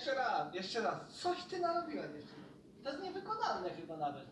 jeszcze raz, jeszcze raz. Coś ty narobiłeś jeszcze. To jest niewykonalne chyba nawet.